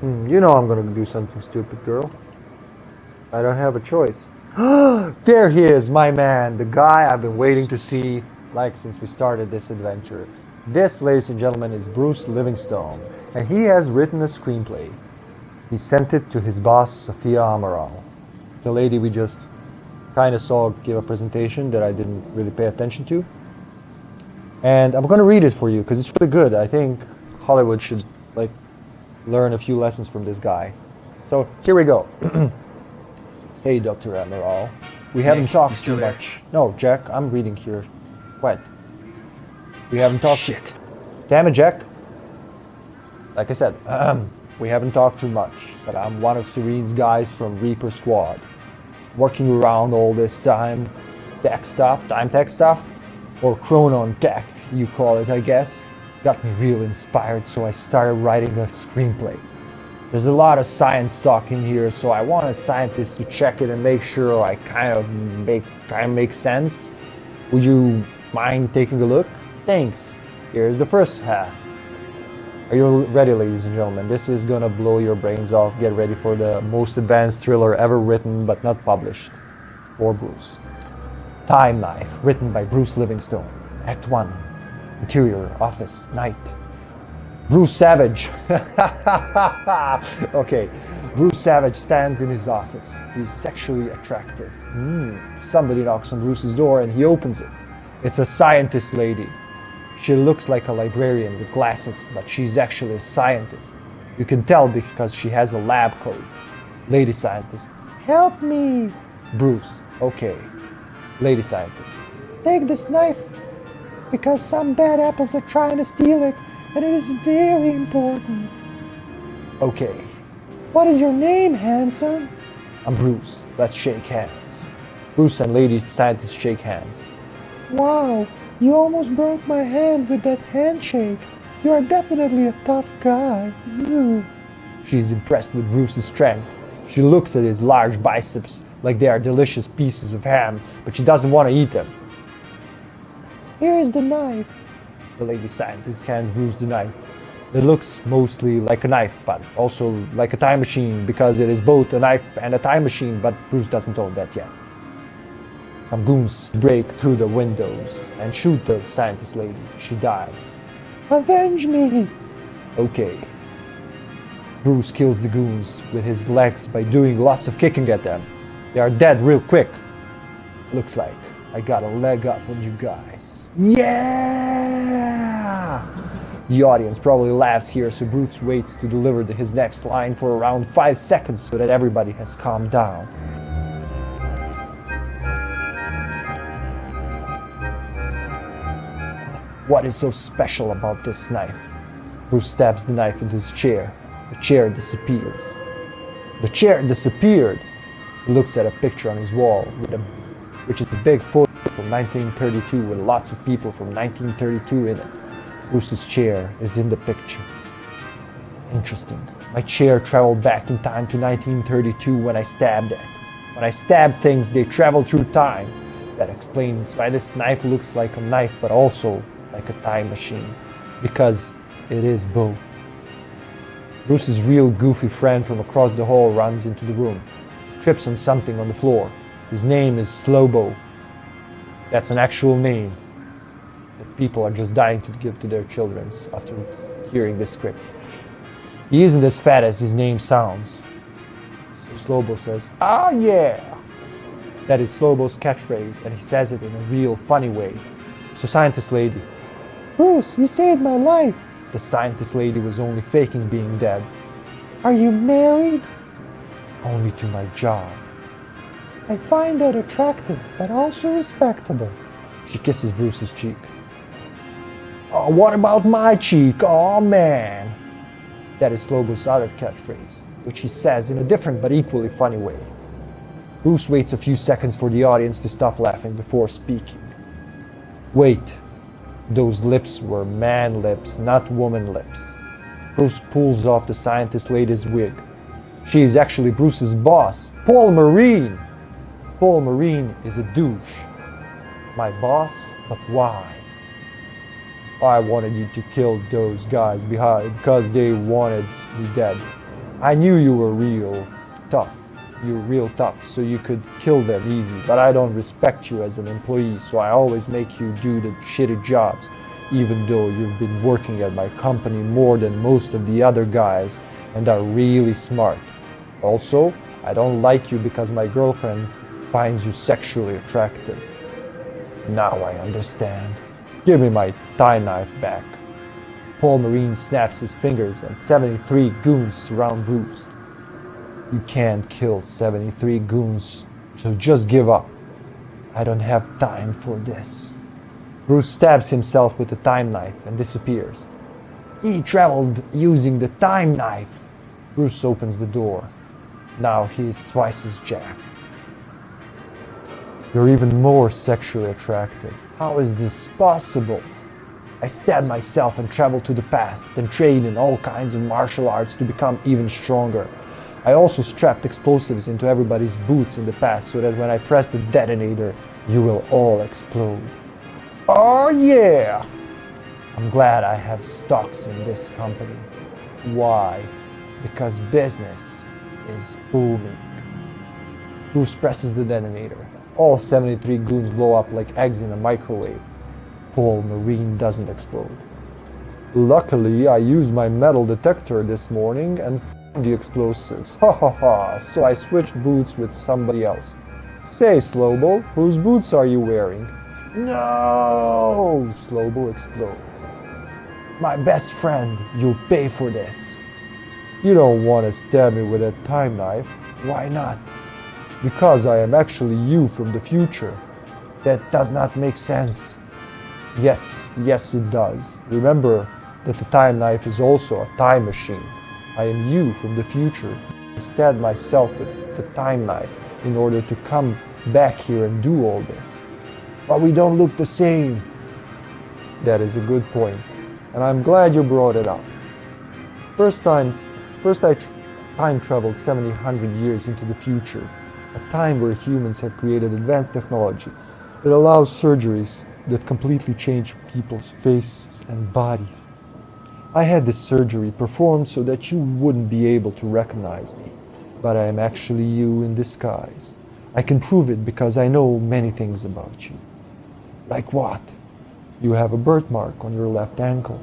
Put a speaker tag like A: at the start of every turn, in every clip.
A: Hmm, you know I'm gonna do something stupid, girl. I don't have a choice. there he is, my man, the guy I've been waiting to see like since we started this adventure. This, ladies and gentlemen, is Bruce Livingstone, and he has written a screenplay. He sent it to his boss, Sophia Amaral, the lady we just kind of saw give a presentation that I didn't really pay attention to. And I'm going to read it for you because it's really good. I think Hollywood should like learn a few lessons from this guy. So here we go. hey, Dr. Amaral. We
B: Nick,
A: haven't talked too
B: there?
A: much. No, Jack, I'm reading here. What? We haven't talked.
B: Shit.
A: Damn it, Jack. Like I said, um, we haven't talked too much, but I'm one of Serene's guys from Reaper Squad. Working around all this time, tech stuff, time tech stuff, or chronon tech, you call it, I guess, got me real inspired, so I started writing a screenplay. There's a lot of science talk in here, so I want a scientist to check it and make sure I kind of make kind of make sense. Would you mind taking a look? Thanks. Here's the first half. Are you ready, ladies and gentlemen? This is gonna blow your brains off. Get ready for the most advanced thriller ever written but not published. For Bruce. Time Knife, written by Bruce Livingstone. Act 1. Interior, office, night. Bruce Savage. okay. Bruce Savage stands in his office. He's sexually attractive. Hmm. Somebody knocks on Bruce's door and he opens it. It's a scientist lady. She looks like a librarian with glasses, but she's actually a scientist. You can tell because she has a lab coat. Lady scientist. Help me! Bruce. Okay. Lady scientist. Take this knife because some bad apples are trying to steal it and it is very important. Okay. What is your name, handsome? I'm Bruce. Let's shake hands. Bruce and Lady Scientist shake hands. Wow, you almost broke my hand with that handshake. You are definitely a tough guy. Ooh. She's impressed with Bruce's strength. She looks at his large biceps like they are delicious pieces of ham, but she doesn't want to eat them. Here's the knife. The lady scientist hands Bruce the knife. It looks mostly like a knife, but also like a time machine because it is both a knife and a time machine, but Bruce doesn't own that yet. Some goons break through the windows and shoot the scientist lady. She dies. Avenge me! Okay. Bruce kills the goons with his legs by doing lots of kicking at them. They are dead real quick. Looks like I got a leg up on you guys. Yeah! The audience probably laughs here, so Bruce waits to deliver his next line for around 5 seconds so that everybody has calmed down. What is so special about this knife? Bruce stabs the knife into his chair. The chair disappears. The chair disappeared. He looks at a picture on his wall, a, which is a big photo from 1932 with lots of people from 1932 in it. Bruce's chair is in the picture. Interesting. My chair traveled back in time to 1932 when I stabbed it. When I stab things, they travel through time. That explains why this knife looks like a knife, but also like a time machine. Because it is both. Bruce's real goofy friend from across the hall runs into the room, trips on something on the floor. His name is Slobo. That's an actual name that people are just dying to give to their children after hearing this script. He isn't as fat as his name sounds. So Slobo says, Ah, yeah! That is Slobo's catchphrase, and he says it in a real funny way. So, scientist lady, Bruce, you saved my life. The scientist lady was only faking being dead. Are you married? Only to my job. I find that attractive, but also respectable. She kisses Bruce's cheek. Oh, what about my cheek? Oh, man. That is Slobo's other catchphrase, which he says in a different but equally funny way. Bruce waits a few seconds for the audience to stop laughing before speaking. Wait, those lips were man lips, not woman lips. Bruce pulls off the scientist lady's wig. She is actually Bruce's boss, Paul Marine. Paul Marine is a douche. My boss, but why? I wanted you to kill those guys behind because they wanted me dead. I knew you were real tough. You're real tough, so you could kill them easy. But I don't respect you as an employee, so I always make you do the shitty jobs, even though you've been working at my company more than most of the other guys and are really smart. Also, I don't like you because my girlfriend finds you sexually attractive. Now I understand. Give me my tie knife back. Paul Marine snaps his fingers and 73 goons surround Bruce. You can't kill 73 goons, so just give up. I don't have time for this. Bruce stabs himself with the time knife and disappears. He traveled using the time knife. Bruce opens the door. Now he is twice as Jack. You're even more sexually attractive. How is this possible? I stabbed myself and traveled to the past, then trained in all kinds of martial arts to become even stronger. I also strapped explosives into everybody's boots in the past so that when I press the detonator, you will all explode. Oh yeah! I'm glad I have stocks in this company. Why? Because business is booming. Bruce presses the detonator. All 73 goons blow up like eggs in a microwave. Paul Marine doesn't explode. Luckily, I used my metal detector this morning and found the explosives. Ha ha ha, so I switched boots with somebody else. Say, Slobo, whose boots are you wearing? No! Slobo explodes. My best friend, you'll pay for this. You don't want to stab me with a time knife. Why not? Because I am actually you from the future. That does not make sense. Yes, yes it does. Remember that the time knife is also a time machine. I am you from the future. I stabbed myself with the time knife in order to come back here and do all this. But we don't look the same. That is a good point. point, and I'm glad you brought it up. First time, first I time traveled 700 years into the future, a time where humans have created advanced technology that allows surgeries that completely change people's faces and bodies. I had this surgery performed so that you wouldn't be able to recognize me, but I am actually you in disguise. I can prove it because I know many things about you. Like what? You have a birthmark on your left ankle.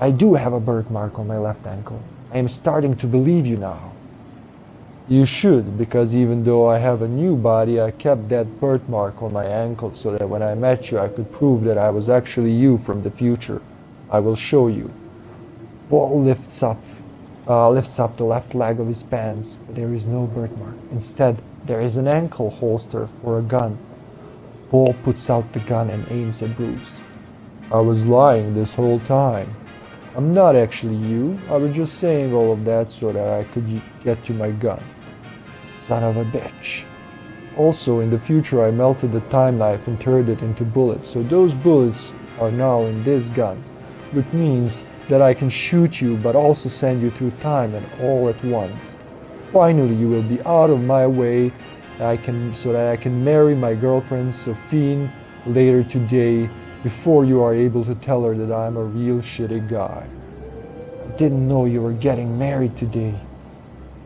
A: I do have a birthmark on my left ankle. I am starting to believe you now. You should, because even though I have a new body, I kept that birthmark on my ankle so that when I met you, I could prove that I was actually you from the future. I will show you. Paul lifts up, uh, lifts up the left leg of his pants, but there is no birthmark. Instead, there is an ankle holster for a gun. Paul puts out the gun and aims at Bruce. I was lying this whole time. I'm not actually you. I was just saying all of that so that I could get to my gun. Son of a bitch. Also, in the future, I melted the time knife and turned it into bullets. So those bullets are now in these guns, which means that I can shoot you but also send you through time and all at once. Finally, you will be out of my way I can, so that I can marry my girlfriend Sophie later today before you are able to tell her that I'm a real shitty guy. I didn't know you were getting married today.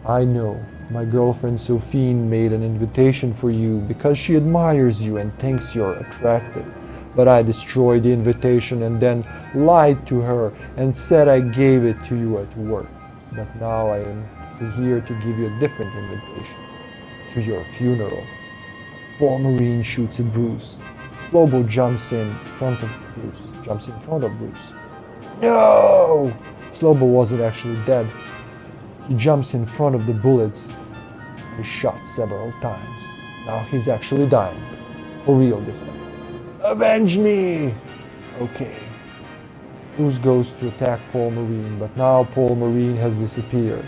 A: I know. My girlfriend Sophie made an invitation for you because she admires you and thinks you're attractive. But I destroyed the invitation and then lied to her and said I gave it to you at work. But now I am here to give you a different invitation. To your funeral. Paul Marine shoots at Bruce. Slobo jumps in front of Bruce. Jumps in front of Bruce. No! Slobo wasn't actually dead. He jumps in front of the bullets. He shot several times. Now he's actually dying. For real this time. Avenge me! Okay. Bruce goes to attack Paul Marine, but now Paul Marine has disappeared.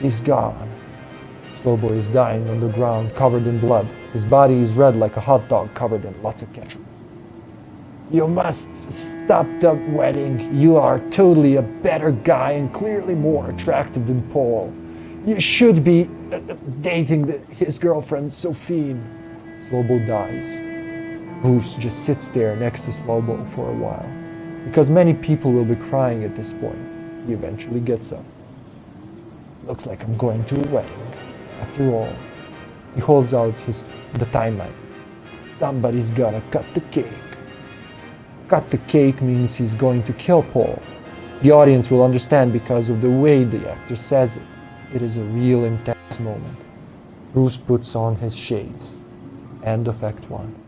A: He's gone. Slobo is dying on the ground, covered in blood. His body is red like a hot dog covered in lots of ketchup. You must stop the wedding. You are totally a better guy and clearly more attractive than Paul. You should be uh, dating the, his girlfriend, Sophie. Slobo dies. Bruce just sits there next to Slobo for a while. Because many people will be crying at this point. He eventually gets up. Looks like I'm going to a wedding. After all, he holds out his the timeline. Somebody's gotta cut the cake. Cut the cake means he's going to kill Paul. The audience will understand because of the way the actor says it. It is a real intense moment. Bruce puts on his shades. End of Act 1.